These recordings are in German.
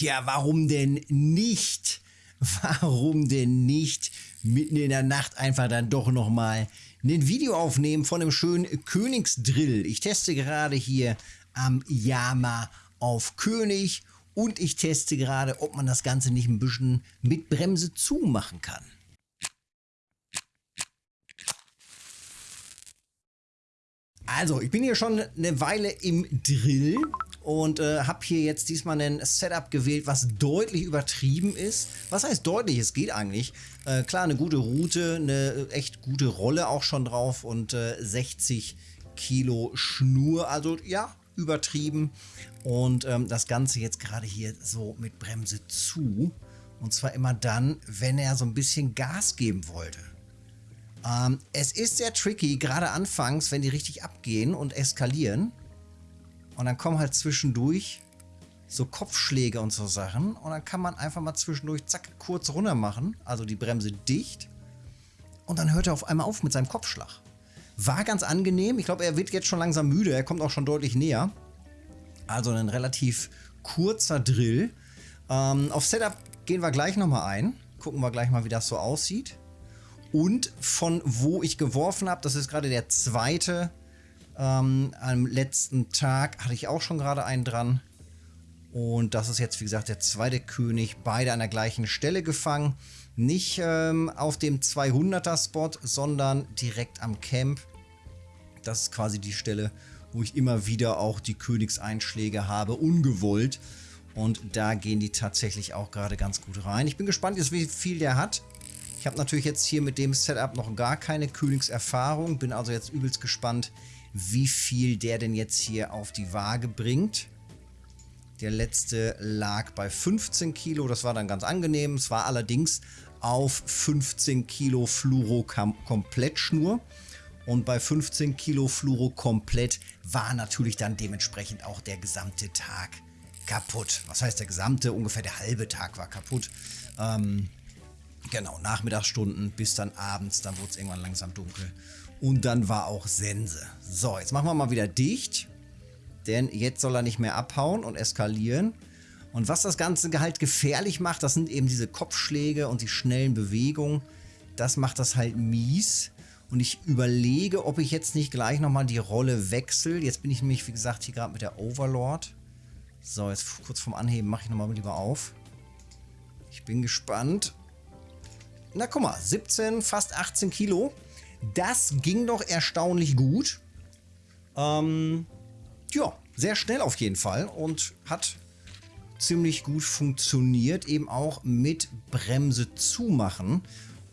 Tja, warum denn nicht? Warum denn nicht mitten in der Nacht einfach dann doch nochmal ein Video aufnehmen von einem schönen Königsdrill? Ich teste gerade hier am Yama auf König und ich teste gerade, ob man das Ganze nicht ein bisschen mit Bremse zumachen kann. Also, ich bin hier schon eine Weile im Drill und äh, habe hier jetzt diesmal ein Setup gewählt, was deutlich übertrieben ist. Was heißt deutlich? Es geht eigentlich. Äh, klar, eine gute Route, eine echt gute Rolle auch schon drauf und äh, 60 Kilo Schnur. Also ja, übertrieben. Und ähm, das Ganze jetzt gerade hier so mit Bremse zu. Und zwar immer dann, wenn er so ein bisschen Gas geben wollte. Ähm, es ist sehr tricky, gerade anfangs, wenn die richtig abgehen und eskalieren. Und dann kommen halt zwischendurch so Kopfschläge und so Sachen. Und dann kann man einfach mal zwischendurch zack kurz runter machen. Also die Bremse dicht. Und dann hört er auf einmal auf mit seinem Kopfschlag. War ganz angenehm. Ich glaube, er wird jetzt schon langsam müde. Er kommt auch schon deutlich näher. Also ein relativ kurzer Drill. Ähm, auf Setup gehen wir gleich nochmal ein. Gucken wir gleich mal, wie das so aussieht. Und von wo ich geworfen habe, das ist gerade der zweite. Ähm, am letzten Tag hatte ich auch schon gerade einen dran. Und das ist jetzt, wie gesagt, der zweite König. Beide an der gleichen Stelle gefangen. Nicht ähm, auf dem 200er-Spot, sondern direkt am Camp. Das ist quasi die Stelle, wo ich immer wieder auch die Königseinschläge habe, ungewollt. Und da gehen die tatsächlich auch gerade ganz gut rein. Ich bin gespannt wie viel der hat. Ich habe natürlich jetzt hier mit dem Setup noch gar keine Königserfahrung. Bin also jetzt übelst gespannt, wie viel der denn jetzt hier auf die Waage bringt. Der letzte lag bei 15 Kilo. Das war dann ganz angenehm. Es war allerdings auf 15 Kilo Fluoro-Komplettschnur. Und bei 15 Kilo Fluoro komplett war natürlich dann dementsprechend auch der gesamte Tag kaputt. Was heißt der gesamte? Ungefähr der halbe Tag war kaputt. Ähm, Genau, Nachmittagsstunden bis dann abends, dann wurde es irgendwann langsam dunkel. Und dann war auch Sense. So, jetzt machen wir mal wieder dicht. Denn jetzt soll er nicht mehr abhauen und eskalieren. Und was das Ganze halt gefährlich macht, das sind eben diese Kopfschläge und die schnellen Bewegungen. Das macht das halt mies. Und ich überlege, ob ich jetzt nicht gleich nochmal die Rolle wechsle. Jetzt bin ich nämlich, wie gesagt, hier gerade mit der Overlord. So, jetzt kurz vorm Anheben mache ich nochmal lieber auf. Ich bin gespannt. Na guck mal, 17, fast 18 Kilo. Das ging doch erstaunlich gut. Ähm, ja, sehr schnell auf jeden Fall und hat ziemlich gut funktioniert, eben auch mit Bremse zumachen.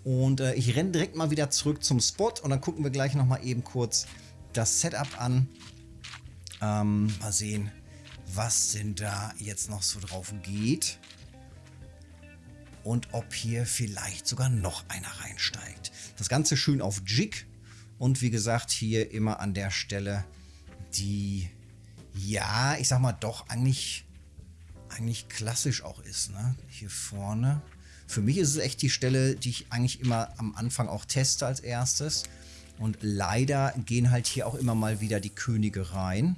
Und äh, ich renne direkt mal wieder zurück zum Spot und dann gucken wir gleich nochmal eben kurz das Setup an. Ähm, mal sehen, was denn da jetzt noch so drauf geht und ob hier vielleicht sogar noch einer reinsteigt. Das Ganze schön auf Jig und wie gesagt hier immer an der Stelle die, ja, ich sag mal doch eigentlich, eigentlich klassisch auch ist, ne? Hier vorne. Für mich ist es echt die Stelle, die ich eigentlich immer am Anfang auch teste als erstes. Und leider gehen halt hier auch immer mal wieder die Könige rein.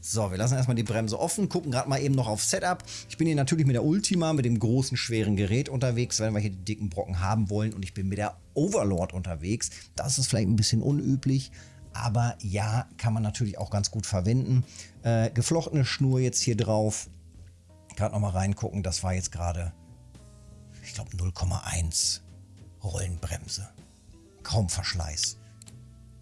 So, wir lassen erstmal die Bremse offen, gucken gerade mal eben noch auf Setup. Ich bin hier natürlich mit der Ultima, mit dem großen, schweren Gerät unterwegs, wenn wir hier die dicken Brocken haben wollen. Und ich bin mit der Overlord unterwegs. Das ist vielleicht ein bisschen unüblich, aber ja, kann man natürlich auch ganz gut verwenden. Äh, geflochtene Schnur jetzt hier drauf. Gerade nochmal reingucken, das war jetzt gerade, ich glaube 0,1 Rollenbremse. Kaum Verschleiß.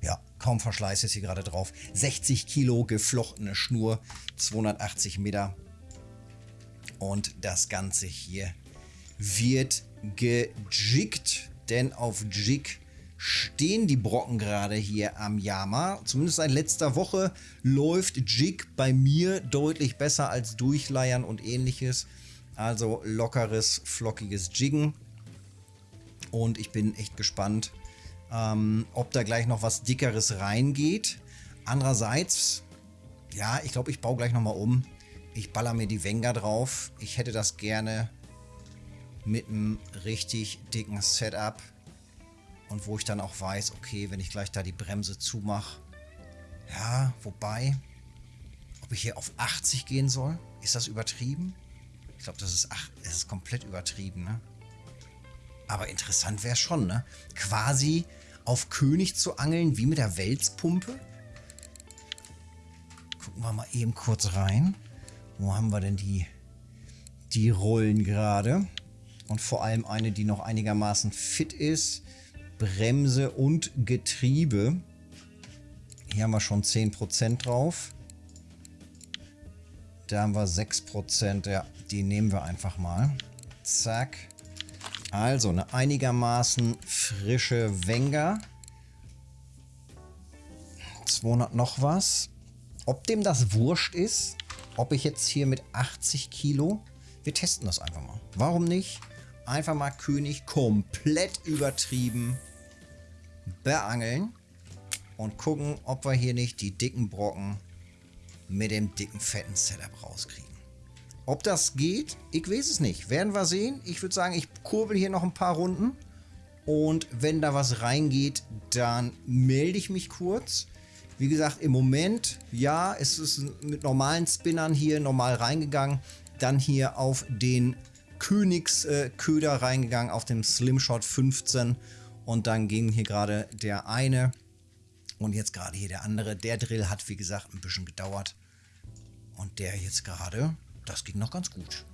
Ja, kaum Verschleiß ist hier gerade drauf. 60 Kilo geflochtene Schnur, 280 Meter. Und das Ganze hier wird gejiggt, denn auf Jig stehen die Brocken gerade hier am Yama. Zumindest seit letzter Woche läuft Jig bei mir deutlich besser als Durchleiern und ähnliches. Also lockeres, flockiges Jiggen. Und ich bin echt gespannt, ähm, ob da gleich noch was Dickeres reingeht. Andererseits, ja, ich glaube, ich baue gleich nochmal um. Ich baller mir die Wenger drauf. Ich hätte das gerne mit einem richtig dicken Setup. Und wo ich dann auch weiß, okay, wenn ich gleich da die Bremse zumache. Ja, wobei, ob ich hier auf 80 gehen soll? Ist das übertrieben? Ich glaube, das es ist komplett übertrieben, ne? Aber interessant wäre schon, ne? Quasi auf König zu angeln, wie mit der Welspumpe. Gucken wir mal eben kurz rein. Wo haben wir denn die, die Rollen gerade? Und vor allem eine, die noch einigermaßen fit ist. Bremse und Getriebe. Hier haben wir schon 10% drauf. Da haben wir 6%. Ja, die nehmen wir einfach mal. Zack. Also eine einigermaßen frische Wenger. 200 noch was. Ob dem das wurscht ist, ob ich jetzt hier mit 80 Kilo, wir testen das einfach mal. Warum nicht? Einfach mal König komplett übertrieben beangeln und gucken, ob wir hier nicht die dicken Brocken mit dem dicken fetten Setup rauskriegen. Ob das geht, ich weiß es nicht. Werden wir sehen. Ich würde sagen, ich kurbel hier noch ein paar Runden. Und wenn da was reingeht, dann melde ich mich kurz. Wie gesagt, im Moment, ja, es ist mit normalen Spinnern hier normal reingegangen. Dann hier auf den Königsköder äh, reingegangen, auf dem Slimshot 15. Und dann ging hier gerade der eine und jetzt gerade hier der andere. Der Drill hat, wie gesagt, ein bisschen gedauert. Und der jetzt gerade das ging noch ganz gut.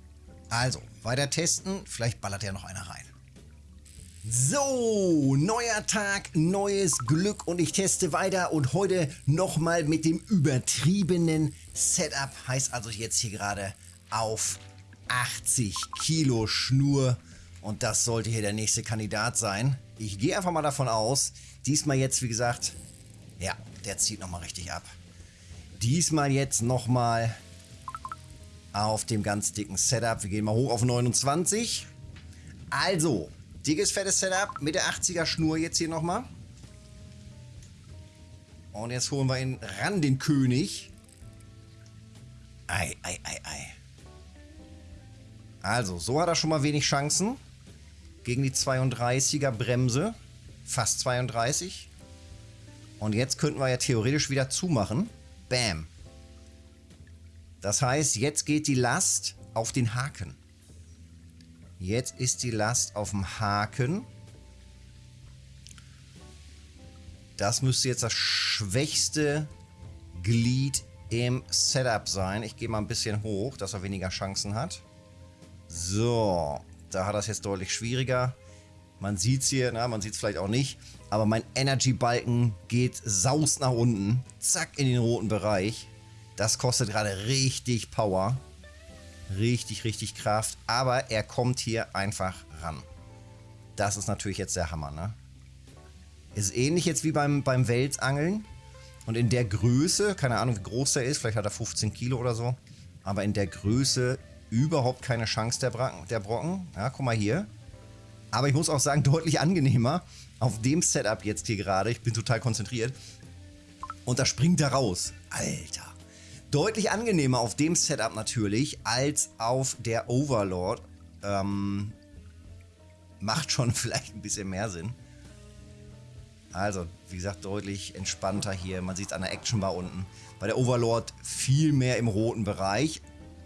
Also, weiter testen. Vielleicht ballert ja noch einer rein. So, neuer Tag, neues Glück und ich teste weiter und heute nochmal mit dem übertriebenen Setup. Heißt also jetzt hier gerade auf 80 Kilo Schnur und das sollte hier der nächste Kandidat sein. Ich gehe einfach mal davon aus, diesmal jetzt wie gesagt, ja, der zieht nochmal richtig ab. Diesmal jetzt nochmal auf dem ganz dicken Setup. Wir gehen mal hoch auf 29. Also, dickes, fettes Setup mit der 80er Schnur jetzt hier nochmal. Und jetzt holen wir ihn ran, den König. Ei, ei, ei, ei. Also, so hat er schon mal wenig Chancen. Gegen die 32er Bremse. Fast 32. Und jetzt könnten wir ja theoretisch wieder zumachen. Bam. Das heißt, jetzt geht die Last auf den Haken. Jetzt ist die Last auf dem Haken. Das müsste jetzt das schwächste Glied im Setup sein. Ich gehe mal ein bisschen hoch, dass er weniger Chancen hat. So, da hat er es jetzt deutlich schwieriger. Man sieht es hier, na, man sieht es vielleicht auch nicht, aber mein Energy-Balken geht saus nach unten. Zack, in den roten Bereich. Das kostet gerade richtig Power. Richtig, richtig Kraft. Aber er kommt hier einfach ran. Das ist natürlich jetzt der Hammer, ne? Ist ähnlich jetzt wie beim, beim Welsangeln. Und in der Größe, keine Ahnung wie groß der ist, vielleicht hat er 15 Kilo oder so. Aber in der Größe überhaupt keine Chance der, Brocken. Der Brocken. Ja, guck mal hier. Aber ich muss auch sagen, deutlich angenehmer auf dem Setup jetzt hier gerade. Ich bin total konzentriert. Und da springt er raus. Alter. Deutlich angenehmer auf dem Setup natürlich als auf der Overlord. Ähm, macht schon vielleicht ein bisschen mehr Sinn. Also, wie gesagt, deutlich entspannter hier. Man sieht es an der Action Bar unten. Bei der Overlord viel mehr im roten Bereich.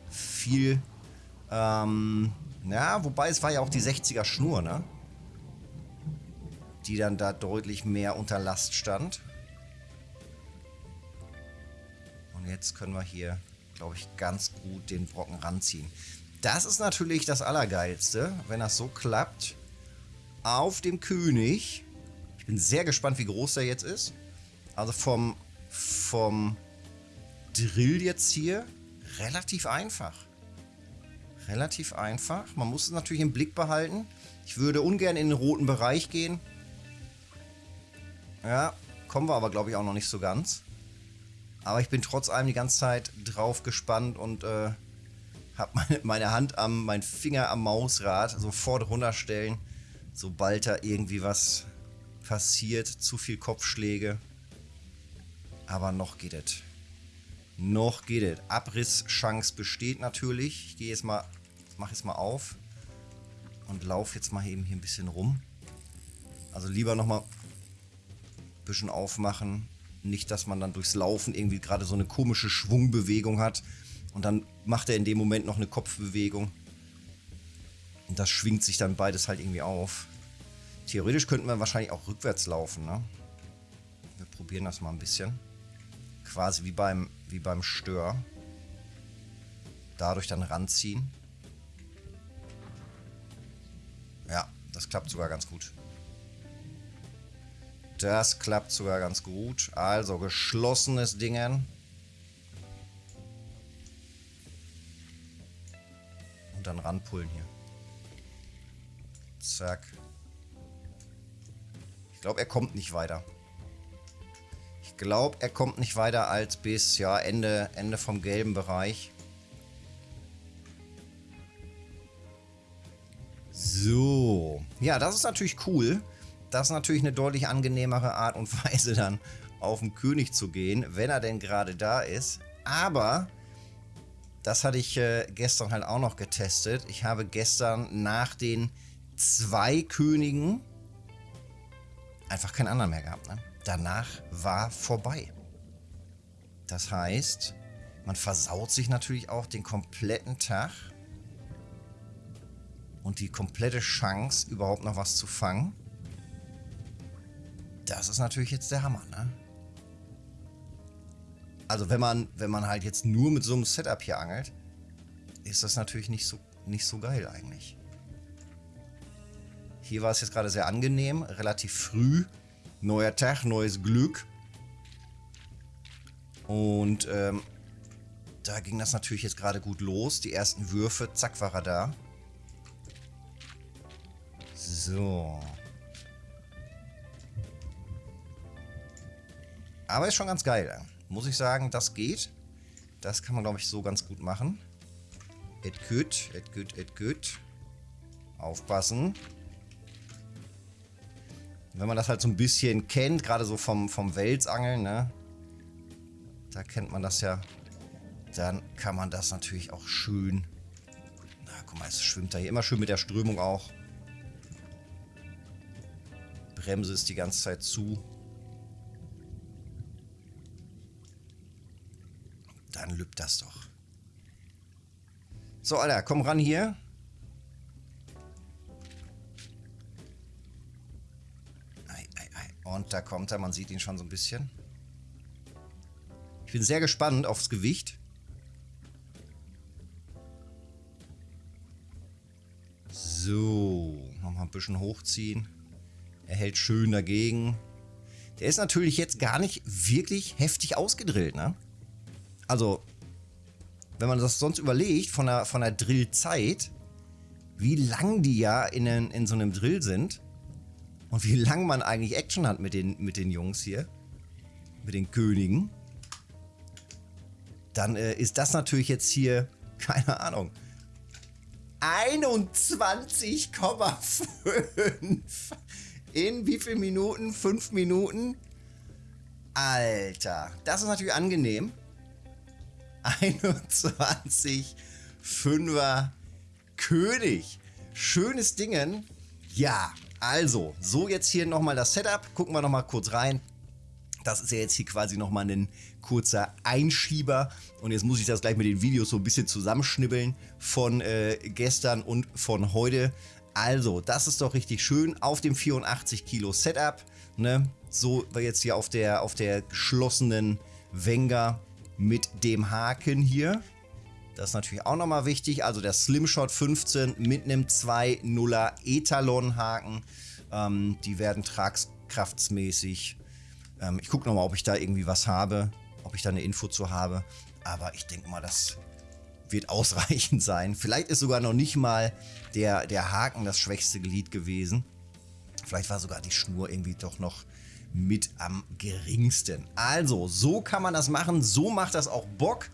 Viel, ähm, ja, wobei es war ja auch die 60er Schnur, ne? Die dann da deutlich mehr unter Last stand. Jetzt können wir hier, glaube ich, ganz gut den Brocken ranziehen. Das ist natürlich das Allergeilste, wenn das so klappt. Auf dem König. Ich bin sehr gespannt, wie groß der jetzt ist. Also vom, vom Drill jetzt hier relativ einfach. Relativ einfach. Man muss es natürlich im Blick behalten. Ich würde ungern in den roten Bereich gehen. Ja, kommen wir aber, glaube ich, auch noch nicht so ganz. Aber ich bin trotz allem die ganze Zeit drauf gespannt und äh, habe meine, meine Hand am, mein Finger am Mausrad sofort runterstellen, sobald da irgendwie was passiert. Zu viel Kopfschläge. Aber noch geht es. Noch geht es. Abrisschance besteht natürlich. Ich gehe jetzt mal, mache jetzt mal auf und laufe jetzt mal eben hier ein bisschen rum. Also lieber nochmal ein bisschen aufmachen, nicht, dass man dann durchs Laufen irgendwie gerade so eine komische Schwungbewegung hat und dann macht er in dem Moment noch eine Kopfbewegung. Und das schwingt sich dann beides halt irgendwie auf. Theoretisch könnten wir wahrscheinlich auch rückwärts laufen, ne? Wir probieren das mal ein bisschen. Quasi wie beim, wie beim Stör. Dadurch dann ranziehen. Ja, das klappt sogar ganz gut. Das klappt sogar ganz gut. Also geschlossenes Dingen. Und dann ranpullen hier. Zack. Ich glaube, er kommt nicht weiter. Ich glaube, er kommt nicht weiter als bis ja Ende, Ende vom gelben Bereich. So. Ja, das ist natürlich cool. Das ist natürlich eine deutlich angenehmere Art und Weise dann auf den König zu gehen, wenn er denn gerade da ist. Aber das hatte ich äh, gestern halt auch noch getestet. Ich habe gestern nach den zwei Königen einfach keinen anderen mehr gehabt. Ne? Danach war vorbei. Das heißt, man versaut sich natürlich auch den kompletten Tag und die komplette Chance, überhaupt noch was zu fangen. Das ist natürlich jetzt der Hammer, ne? Also wenn man, wenn man halt jetzt nur mit so einem Setup hier angelt, ist das natürlich nicht so, nicht so geil eigentlich. Hier war es jetzt gerade sehr angenehm, relativ früh. Neuer Tag, neues Glück. Und ähm, da ging das natürlich jetzt gerade gut los. Die ersten Würfe, zack, war er da. So. Aber ist schon ganz geil. Muss ich sagen, das geht. Das kann man, glaube ich, so ganz gut machen. Et gut, et gut, et gut. Aufpassen. Wenn man das halt so ein bisschen kennt, gerade so vom, vom Welsangeln, ne? Da kennt man das ja. Dann kann man das natürlich auch schön... Na, guck mal, es schwimmt da hier immer schön mit der Strömung auch. Bremse ist die ganze Zeit zu. Lübt das doch. So, Alter, komm ran hier. Und da kommt er, man sieht ihn schon so ein bisschen. Ich bin sehr gespannt aufs Gewicht. So, nochmal ein bisschen hochziehen. Er hält schön dagegen. Der ist natürlich jetzt gar nicht wirklich heftig ausgedrillt, ne? Also, wenn man das sonst überlegt, von der, von der Drillzeit, wie lang die ja in, in so einem Drill sind und wie lang man eigentlich Action hat mit den, mit den Jungs hier, mit den Königen, dann äh, ist das natürlich jetzt hier, keine Ahnung, 21,5 in wie viel Minuten? 5 Minuten? Alter, das ist natürlich angenehm. 21 Fünfer König. Schönes Dingen. Ja, also, so jetzt hier nochmal das Setup. Gucken wir nochmal kurz rein. Das ist ja jetzt hier quasi nochmal ein kurzer Einschieber. Und jetzt muss ich das gleich mit den Videos so ein bisschen zusammenschnibbeln von äh, gestern und von heute. Also, das ist doch richtig schön auf dem 84 Kilo Setup. Ne? So jetzt hier auf der, auf der geschlossenen Wenger mit dem Haken hier. Das ist natürlich auch nochmal wichtig. Also der Slimshot 15 mit einem 2.0er Etalon-Haken. Ähm, die werden tragkraftsmäßig. Ähm, ich gucke nochmal, ob ich da irgendwie was habe. Ob ich da eine Info zu habe. Aber ich denke mal, das wird ausreichend sein. Vielleicht ist sogar noch nicht mal der, der Haken das schwächste Glied gewesen. Vielleicht war sogar die Schnur irgendwie doch noch mit am geringsten. Also, so kann man das machen. So macht das auch Bock.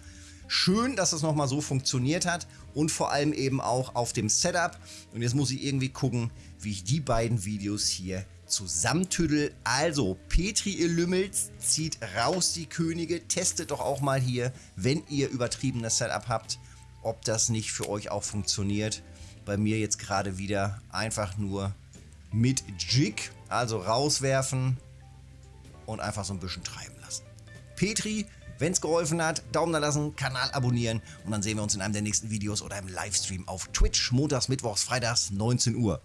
Schön, dass das nochmal so funktioniert hat und vor allem eben auch auf dem Setup. Und jetzt muss ich irgendwie gucken, wie ich die beiden Videos hier zusammentüdel. Also, Petri, ihr Lümmels, zieht raus die Könige. Testet doch auch mal hier, wenn ihr übertriebenes Setup habt, ob das nicht für euch auch funktioniert. Bei mir jetzt gerade wieder einfach nur mit Jig, also rauswerfen und einfach so ein bisschen treiben lassen. Petri, Wenn es geholfen hat, Daumen da lassen, Kanal abonnieren und dann sehen wir uns in einem der nächsten Videos oder im Livestream auf Twitch, montags, mittwochs, freitags, 19 Uhr.